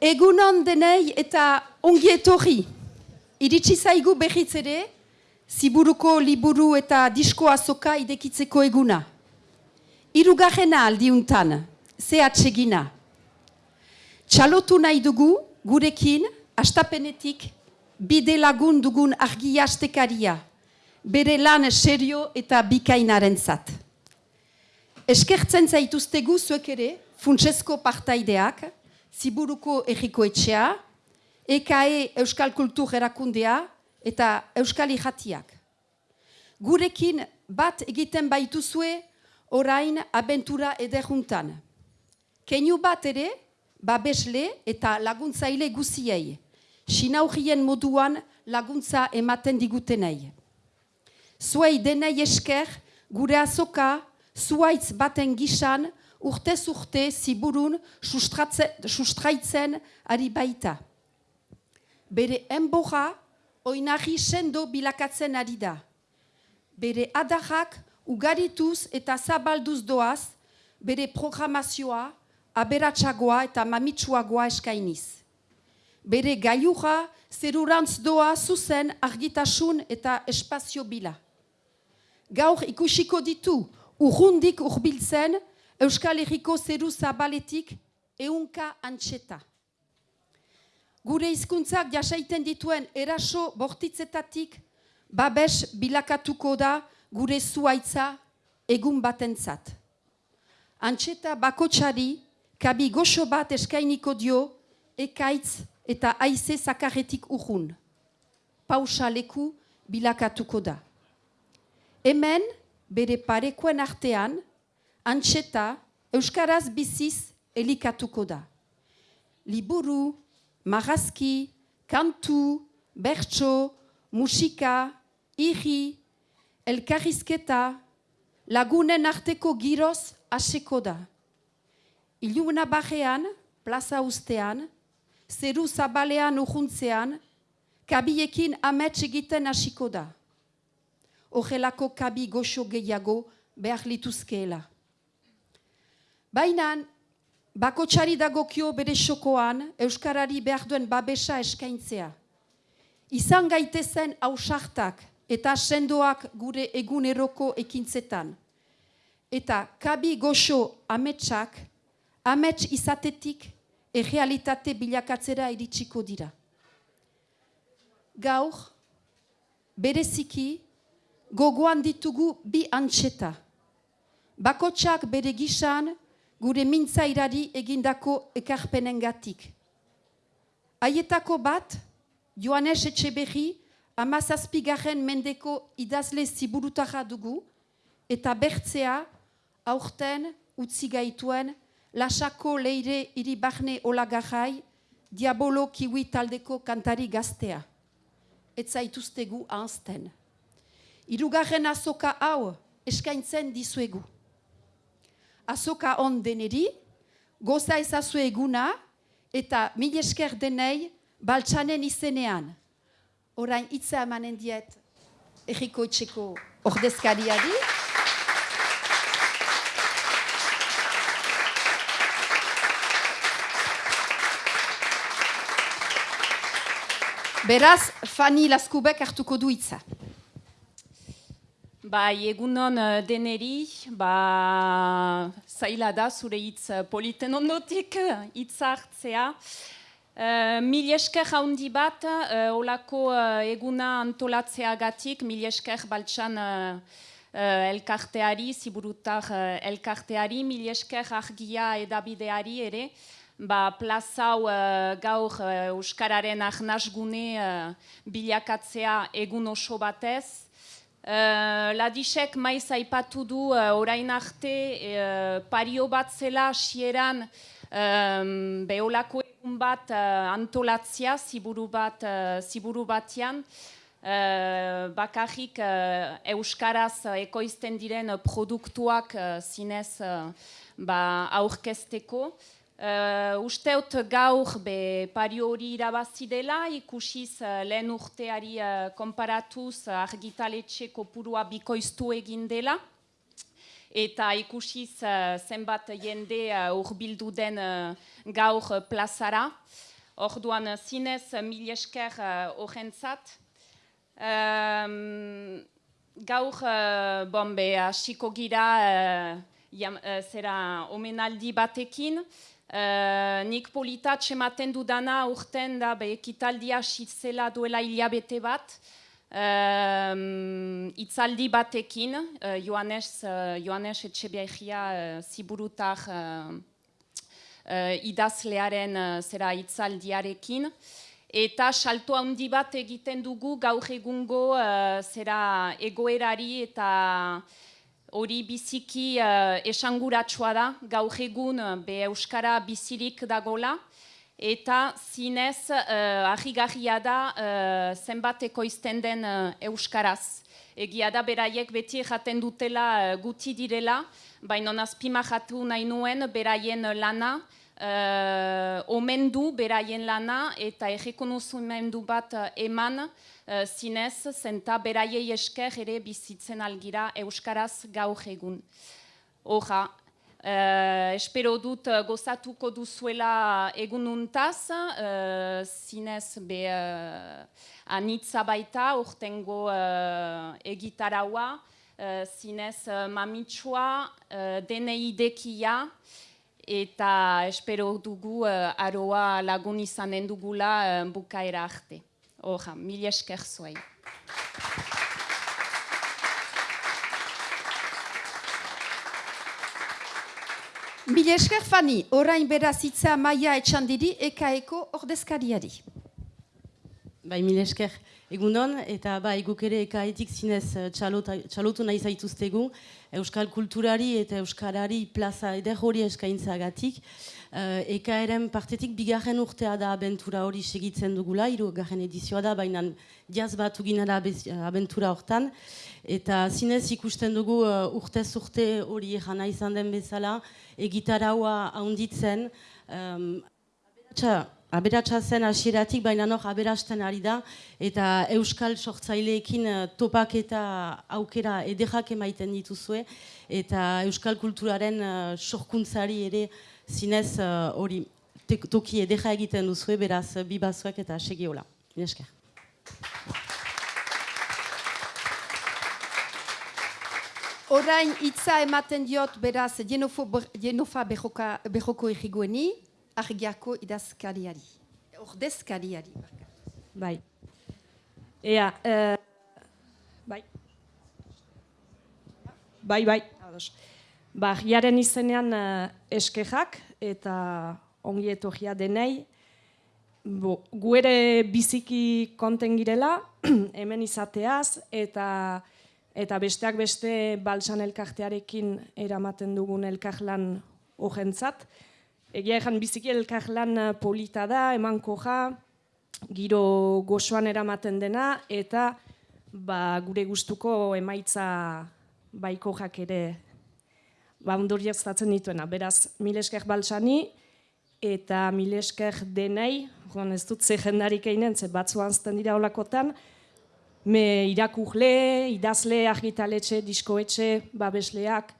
Egunon denei eta ongi etorri. Iritsi zaigu behitz ere, ziburuko liburu eta disko azoka idekitzeko eguna. Irugarrena aldiuntan, ze atsegina. Txalotu nahi dugu, gurekin, astapenetik, bide lagun dugun argi astekaria, bere lan serio eta bikainaren zat. Eskertzen zaituztegu zuek ere, funtsesko partaideak, ziburuko erriko etxea, EKE Euskal Kultur erakundea eta Euskal Ijatiak. Gurekin bat egiten baituzue orain abentura ederuntan. Keinu bat ere, babesle eta laguntzaile guziei, sinaurien moduan laguntza ematen digutenei. Zuei denei esker, gure azoka, zuaitz baten gisan, urtez urte ziburun sustraitzen ari baita. Bere enboja, oinari sendo bilakatzen ari da. Bere adarrak ugarituz eta zabalduz doaz, bere programazioa, aberatsagoa eta mamitsuagoa eskainiz. Bere gaiura zerurantz doa zuzen argitasun eta espazio bila. Gaur ikusiko ditu urrundik urbiltzen Euskal Herriko zeru zabaletik eunka antxeta. Gure hizkuntzak jasaiten dituen eraso bortitzetatik babes bilakatuko da gure zuaitza egun batentzat. Antxeta bakotxari kabi goxo bat eskainiko dio ekaitz eta aize zakarretik urrun. Pausa leku bilakatuko da. Hemen, bere parekoen artean, antxeta Euskaraz biziz elikatuko da. Liburu, marazki, kantu, bertso, musika, irri, elkarrizketa, lagunen arteko giroz aseko da. Iluna bajean, plaza ustean, zeru zabalean ujuntzean, kabiekin amets egiten hasiko da. Horrelako kabi goxo gehiago behar lituzkeela. Baina, bakotxari dagokio bere xokoan, Euskarari behar duen babesa eskaintzea. Izan gaitezen hausartak eta sendoak gure eguneroko ekintzetan. Eta kabi goxo ametsak, amets izatetik errealitate bilakatzera iritsiko dira. Gaur, bereziki, gogoan ditugu bi antxeta. Bakotsak bere gisan, gure mintzairari egindako ekarpenengatik. Aietako bat, Joanes Etxeberri, amazazpigarren mendeko idazle ziburutara dugu, eta bertzea, aurten, utzi gaituen, lasako leire iribarne olagarrai, diabolo kiwi taldeko kantari gaztea. Ez zaituztegu ahazten. Irugarren azoka hau eskaintzen dizuegu. Azoka on deneri, goza ezazu eguna eta mil esker denei baltsanen izenean. Orain hitza emanen diet erriko etxeko ordezkariari. Beraz, Fani Laskubek hartuko du hitza. Bai, egunon uh, deneri, ba, zaila da zure hitz uh, politen ondotik hitz hartzea. Uh, mil esker haundi bat, uh, olako uh, eguna antolatzeagatik, mil esker baltsan uh, uh, elkarteari, ziburutar uh, elkarteari, mil esker argia edabideari ere, ba, plazau uh, gaur uh, Euskararen ahnasgune uh, bilakatzea egun oso batez. Uh, Ladisek maiz aipatu du uh, orain arte uh, pario bat zela sieran um, beholako egun bat uh, antolatzia ziburu, bat, uh, ziburu batean. Uh, bakarrik uh, Euskaraz uh, ekoizten diren produktuak uh, zinez uh, ba, aurkezteko. Uh, usteut gaur be pario hori irabazi dela, ikusiz uh, lehen urteari uh, konparatuz uh, argitaletxe kopurua bikoiztu egin dela. eta ikusiz uh, zenbat jende uh, urbildu den uh, gaur plazara. Orduan zinez mil esker horrentzat. Um, gaur, bombe, hasiko gira jam, zera omenaldi batekin. Uh, nik politat ematen dudana urten da be, ekitaldia zela duela hilabete bat. Uh, itzaldi batekin, uh, Joanes, uh, Joanes Etxebiagia uh, ziburutar uh, uh, idazlearen uh, zera itzaldiarekin. Eta salto handi bat egiten dugu gaur egungo uh, zera egoerari eta hori biziki uh, esanguratsua da, gaur egun be Euskara bizirik dagola eta zinez uh, ahigarria da uh, zenbateko izten den uh, euskaraz. Egia da beraiek beti jaten dutela uh, guti direla, baina nazpima jatu nahi nuen beraien lana, uh, omendu beraien lana eta errekonozumendu bat eman uh, zinez, zenta beraiei esker ere bizitzen algira euskaraz gaur egun. Horra, Uh, espero dut uh, gozatuko duzuela egununtaz, uh, zinez be uh, anitza baita, urtengo uh, egitaraua, uh, zinez uh, mamitsua, uh, denei dekia, eta espero dugu uh, aroa lagun izanen dugula uh, bukaera arte. Horra, mil esker zuei. Mila esker fani, orain berazitza maia etxandiri ekaeko ordezkariari. Bai, mila esker egunon, eta bai, guk ere ekaetik zinez eh, txalotu nahi zaituztegu, Euskal kulturari eta Euskarari plaza eder hori eskaintzagatik. Uh, eka eren partetik bigarren urtea da abentura hori segitzen dugula, iru garen edizioa da, baina jaz bat da abentura hortan. Eta zinez ikusten dugu urtez urte hori jana izan den bezala, egitaraua haunditzen, um, aberatsa zen hasieratik baina nor aberasten ari da, eta euskal sortzaileekin uh, topak eta aukera ederrak emaiten dituzue, eta euskal kulturaren uh, sorkuntzari ere zinez uh, hori toki ederra egiten duzue, beraz bibazuek eta segiola. Esker. Orain hitza ematen diot beraz Jenofa behoko egigueni, argiako idazkariari. Ordezkariari. Bai. Ea, uh, bai. Bai, bai. Ba, jaren izenean uh, eskejak eta ongi etorria denei. Bo, gu ere biziki konten girela, hemen izateaz, eta eta besteak beste balsan elkartearekin eramaten dugun elkarlan horrentzat. Egia ezan biziki elkarlan eh, polita da, eman koja, giro gozoan eramaten dena, eta ba, gure gustuko emaitza baiko ere ba, ondoriaztatzen dituena. Beraz, milesker balsani eta milesker denei, joan ez dut ze jendarik einen, ze batzuan zten dira olakotan, me irakurle, idazle, argitaletxe, diskoetxe, babesleak,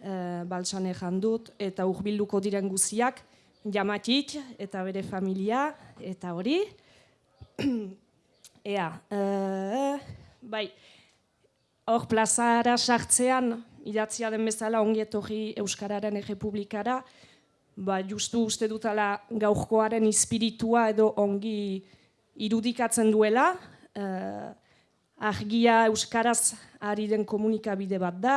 e, balsane jandut, eta urbilduko diren guziak, jamatit, eta bere familia, eta hori. Ea, e, bai, hor plazara sartzean, idatzia den bezala ongi etorri Euskararen Errepublikara, ba, justu uste dutala gaurkoaren espiritua edo ongi irudikatzen duela, e, argia euskaraz ari den komunikabide bat da,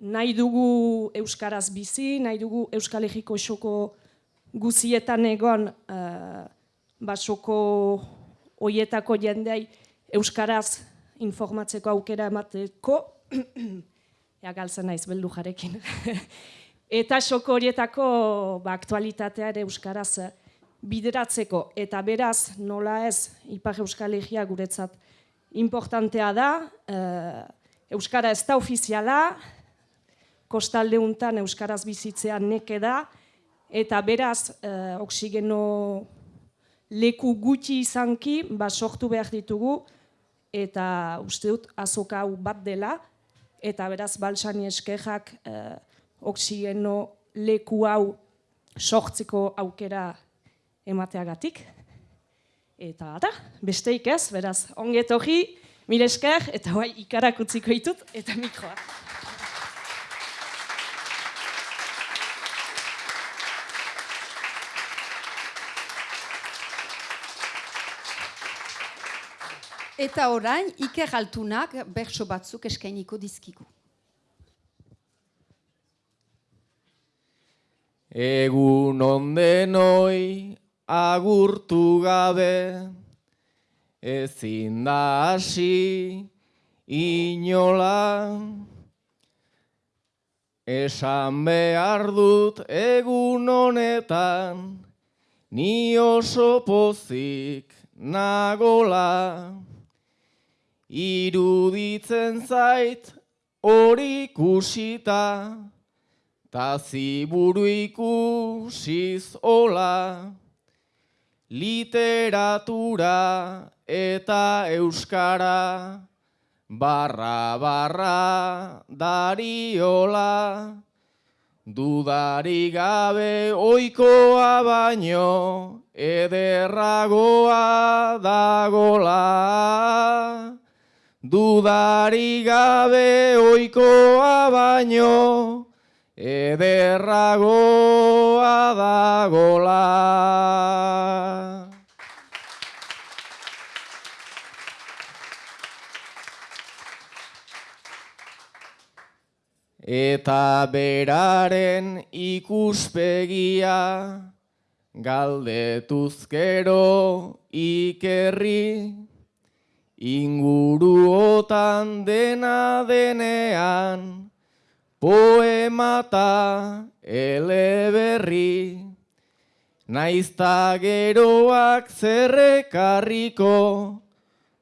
nahi dugu euskaraz bizi, nahi dugu euskal egiko esoko guzietan egon uh, basoko oietako jendei euskaraz informatzeko aukera emateko, ea galtzen naiz beldu jarekin. eta soko horietako ba, aktualitatea ere euskaraz bideratzeko, eta beraz nola ez Ipar Euskal Egia guretzat importantea da, uh, Euskara ez da ofiziala, kostalde untan Euskaraz bizitzea neke da, eta beraz, uh, oksigeno leku gutxi izanki, ba, sortu behar ditugu, eta uste dut azoka hau bat dela, eta beraz balsani eskerrak eh, oksigeno leku hau sortzeko aukera emateagatik. Eta da, besteik ez, beraz, onget hori, mire esker, eta bai ikarak utziko ditut, eta mikroa. Eta orain, Iker Altunak bertso batzuk eskainiko dizkigu. Egun ondenoi agurtu gabe, ezin da hasi inola. Esan behar dut egun honetan, ni oso pozik nagola. Iruditzen zait hori ikusita, ta ziburu ikusiz ola. Literatura eta euskara, barra barra dariola. Dudari gabe oikoa baino, ederragoa dagola. Dudari gabe oikoa baino, ederragoa dagola. Eta beraren ikuspegia, galdetuzkero ikerri, inguruotan dena denean, poemata eleberri, naizta geroak zerrekarriko,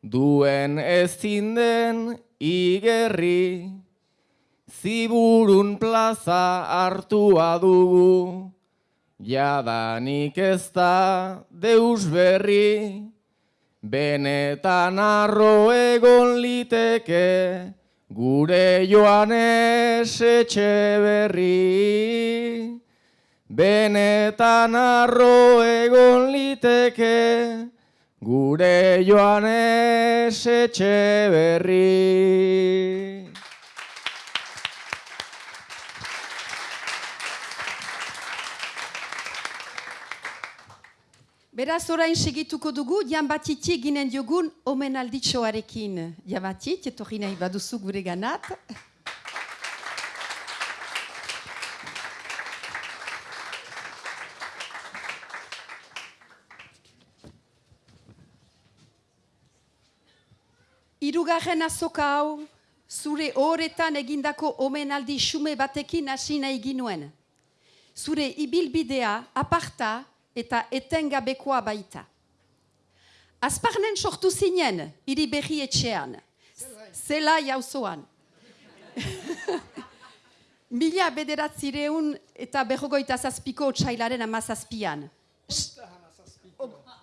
duen ezin den igerri, ziburun plaza hartua dugu, jadanik ez da deus berri, benetan arro egon liteke, gure joanes etxe berri. Benetan arro egon liteke, gure joanes etxe berri. Beraz orain segituko dugu, Jan Batiti ginen diogun omenalditxoarekin. Jan Batit, etorri nahi baduzu gure ganat. Hirugarren azoka hau, zure horretan egindako omenaldi xume batekin hasi nahi ginuen. Zure ibilbidea aparta eta etengabekoa baita. Azparnen sortu zinen, hiri berri etxean. Zela jauzoan. Mila bederatzireun eta berrogoita zazpiko txailaren amazazpian.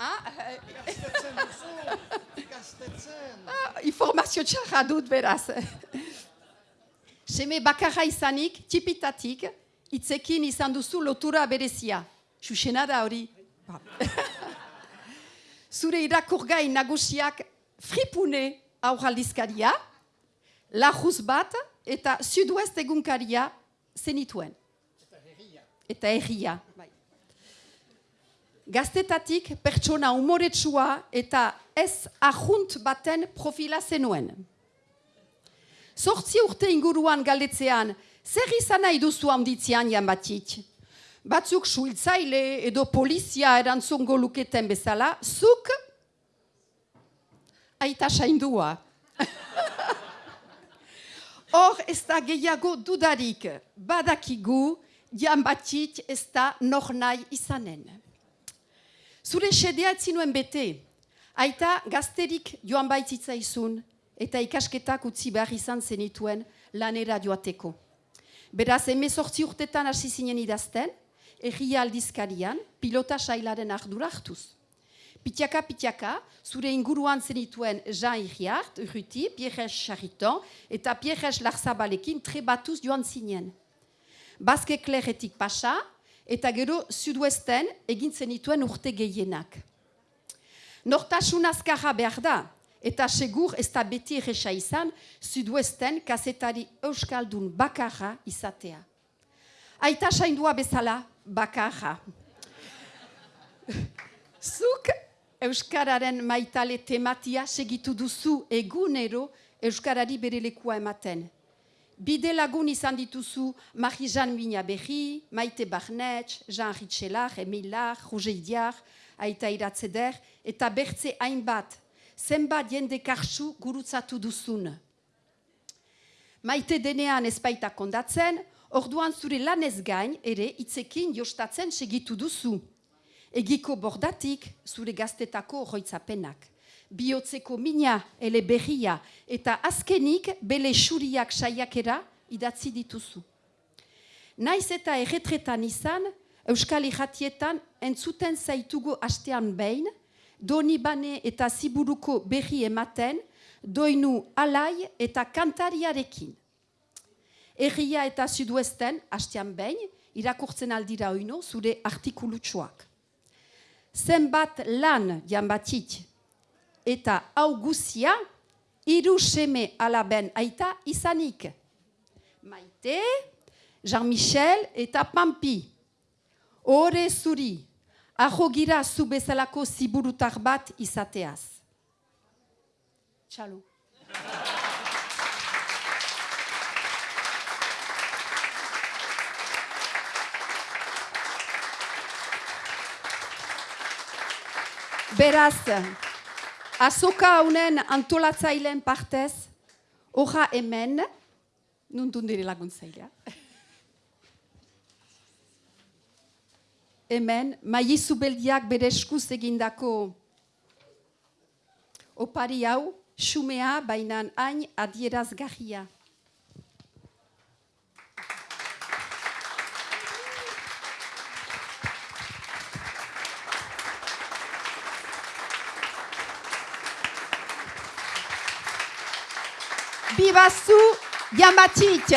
Ah, Ah, informazio txarra dut beraz. Seme bakarra izanik, tipitatik, itzekin izan duzu lotura berezia. Xuxena da hori. Ba. Zure irakurgai nagusiak fripune aurraldizkaria, lajuz bat eta sud-west egunkaria zenituen. Eta herria. Bai. Gaztetatik pertsona umoretsua eta ez ahunt baten profila zenuen. Zortzi urte inguruan galdetzean, zer izan nahi duzu handitzean jan batit? Batzuk suiltzaile edo polizia erantzungo luketen bezala, zuk aita saindua. Hor ez da gehiago dudarik, badakigu, jan batit ez da nor nahi izanen. Zure sedea etzinuen bete, aita gazterik joan baitzitzaizun eta ikasketak utzi behar izan zenituen lanera joateko. Beraz, emezortzi urtetan hasi zinen idazten, erria aldizkarian, pilota sailaren ardura hartuz. Pitiaka, pitiaka, zure inguruan zenituen Jean Iriart, Urruti, Pierres Chariton, eta Pierres Larzabalekin trebatuz joan zinen. Bazke kleretik pasa, eta gero suduesten egin zenituen urte gehienak. Nortasun azkarra behar da, eta segur ez da beti erresa izan, suduesten kasetari euskaldun bakarra izatea. Aita saindua bezala bakarra. Zuk Euskararen maitale tematia segitu duzu egunero Euskarari bere lekua ematen. Bide lagun izan dituzu Marie-Jean Minaberri, Maite Barnetx, Jean Ritxelar, Emilar, Roger Idiar, Aita Iratzeder, eta bertze hainbat, zenbat jende karsu gurutzatu duzun. Maite denean ezpaita kondatzen, orduan zure lanez gain ere itzekin jostatzen segitu duzu. Egiko bordatik zure gaztetako horroitzapenak. Biotzeko mina, ele berria, eta azkenik bele xuriak saiakera idatzi dituzu. Naiz eta erretretan izan, Euskal Ijatietan entzuten zaitugu astean behin, doni bane eta ziburuko berri ematen, doinu alai eta kantariarekin. Erria eta suduesten, hastean behin, irakurtzen aldira oino zure artikulutsuak zenbat lan janbatit eta hau guzia hiru seme alaben aita izanik. Maite, Jean-Michel eta Pampi. Ore zuri, aho gira zu bezalako ziburutar bat izateaz. Txalo. Beraz, azoka haunen antolatzaileen partez, hoja hemen, nuntun dire laguntzailea. Hemen, maizu beldiak bere eskuz egindako opari hau, xumea bainan hain adierazgarria. Bibazu Yamatit.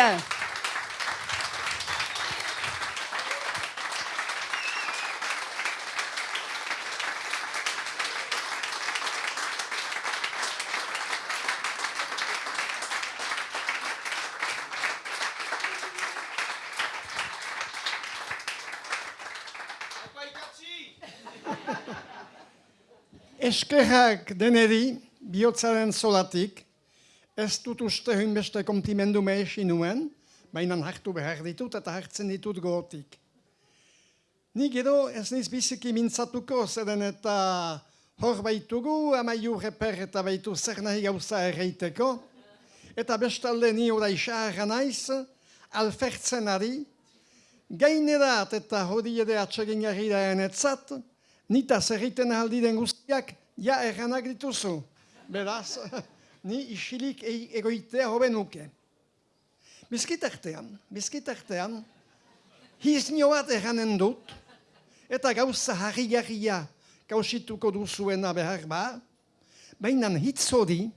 Eskerrak deneri, bihotzaren solatik, ez dut uste beste kontimendu mehesi nuen, baina hartu behar ditut eta hartzen ditut gotik. Ni gero ez niz biziki mintzatuko, zeren eta hor baitugu, amaiu reper eta baitu zer nahi gauza erreiteko, eta bestalde ni oda isarra naiz, alfertzen ari, gainerat eta hori ere atsegin jarri da enetzat, nita zerriten aldi den guztiak, ja erranak dituzu. Beraz, ni isilik e egoitea hobe nuke. Bizkitartean, bizkitartean, hiznio bat erranen dut, eta gauza harri-garria gauzituko duzuena behar ba, baina hitz hori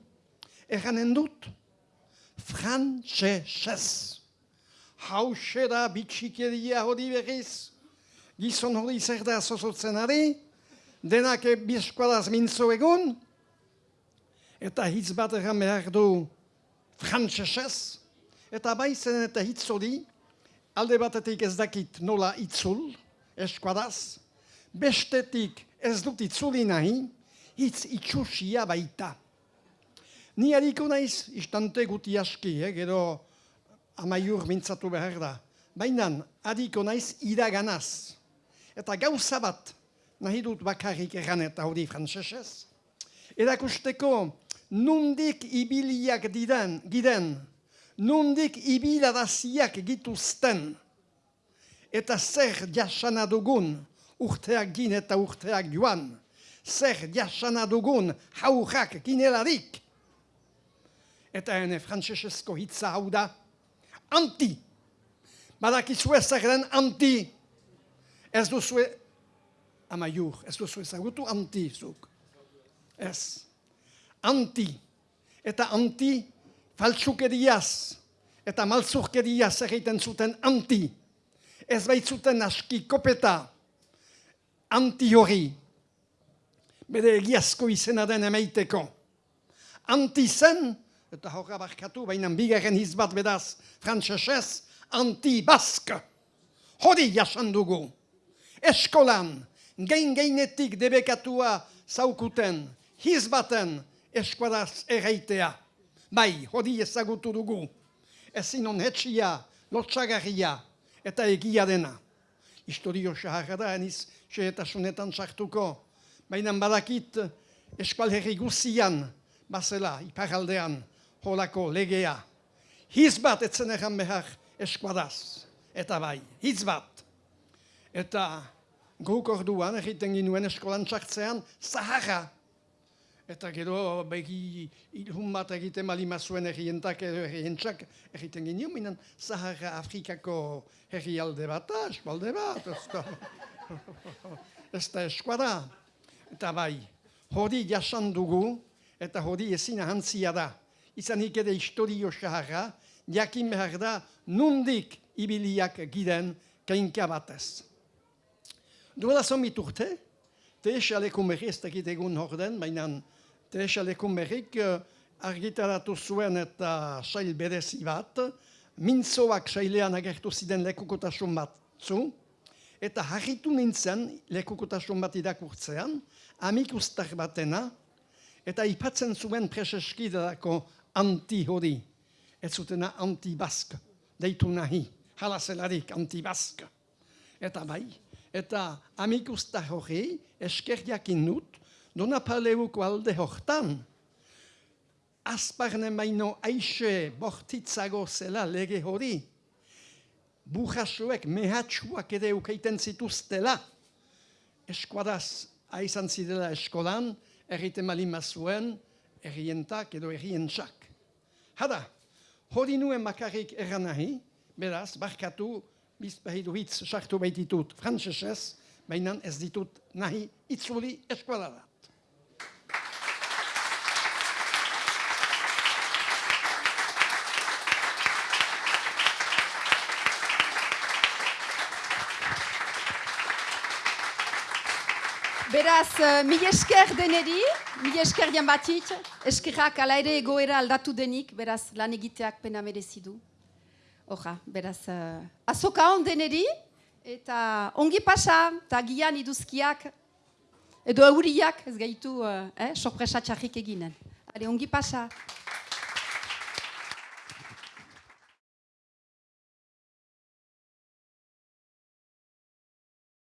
erranen dut frantxesez. Hauxe da bitxikeria hori berriz, gizon hori zer da zozotzen ari, denak bizkoadaz mintzo egun, eta hitz bat egan behar du frantzesez, eta baizen eta hitz hori, alde batetik ez dakit nola itzul, eskuadaz, bestetik ez dut itzuli nahi, hitz itxusia baita. Ni hariko naiz, istante guti aski, eh, gero amaiur mintzatu behar da. Baina, hariko naiz iraganaz. Eta gauza bat, nahi dut bakarrik erran eta hori frantzesez. Erakusteko, nundik ibiliak diren, giden, nundik ibiladaziak gituzten, eta zer jasana dugun urteak gin eta urteak joan, zer jasana dugun haurrak ginelarik. Eta hene frantzesezko hitza hau da, anti, badakizue zer den anti, ez duzue amaiur, ez duzu ezagutu antizuk. Ez. Anti. Eta anti faltsukeriaz eta malzurkeriaz egiten zuten anti. Ez baitzuten aski kopeta anti hori. Bere egiazko izena den emeiteko. Anti zen, eta horra barkatu, baina bigarren hizbat bedaz, frantzesez, anti-bask. Hori jasan dugu. Eskolan, gein geinetik debekatua zaukuten, hizbaten eskuadaz erreitea. Bai, hori ezagutu dugu. Ezin on hetxia, lotxagarria eta egia dena. Historio saharra da, eniz, xehetasunetan sartuko. Baina badakit eskual herri guzian, bazela, iparaldean, holako legea. Hiz bat etzen egan behar eskuadaz. Eta bai, hitz bat. Eta guk orduan egiten ginuen eskolan txartzean, zaharra. Eta gero begi ilhun bat egiten malima zuen errientak edo errientxak egiten ginen, minan Zaharra Afrikako herrialde bat, eskualde bat, ez da, ez da eskuada. Eta bai, hori jasan dugu, eta hori ezin ahantzia da. Izanik ere historio saharra, jakin behar da, nundik ibiliak giren kainka batez. Duela zomit urte, teesaleko merri ez dakit egun horden, baina teesaleko merrik argitaratu zuen eta sail berezi bat, mintzoak sailean agertu ziren lekukotasun batzu, eta harritu nintzen lekukotasun bat irakurtzean, amikustar batena, eta ipatzen zuen preseskidako anti hori, ez zutena anti-bask, deitu nahi, halazelarik anti-bask. Eta bai, eta amikustar hori eskerdiakin dut, dona paleuko alde hortan, azparne maino aixe bortitzago zela lege hori, bujasoek mehatxuak ere ukeiten zituztela, eskuadaz aizan zidela eskolan, errite malima zuen, errientak edo errientxak. Hada, hori nuen makarrik erran nahi, beraz, barkatu, bizpahidu hitz sartu baititut frantzesez, baina ez ditut nahi itzuli eskualara. Beraz, uh, mil esker deneri, mil esker jan batit, eskerrak ala ere egoera aldatu denik, beraz, lan egiteak pena merezidu. Horra, beraz, uh, azoka hon deneri, eta ongi pasa, eta gian iduzkiak, edo euriak, ez gaitu, uh, eh, sorpresa txarrik eginen. Hale, ongi pasa.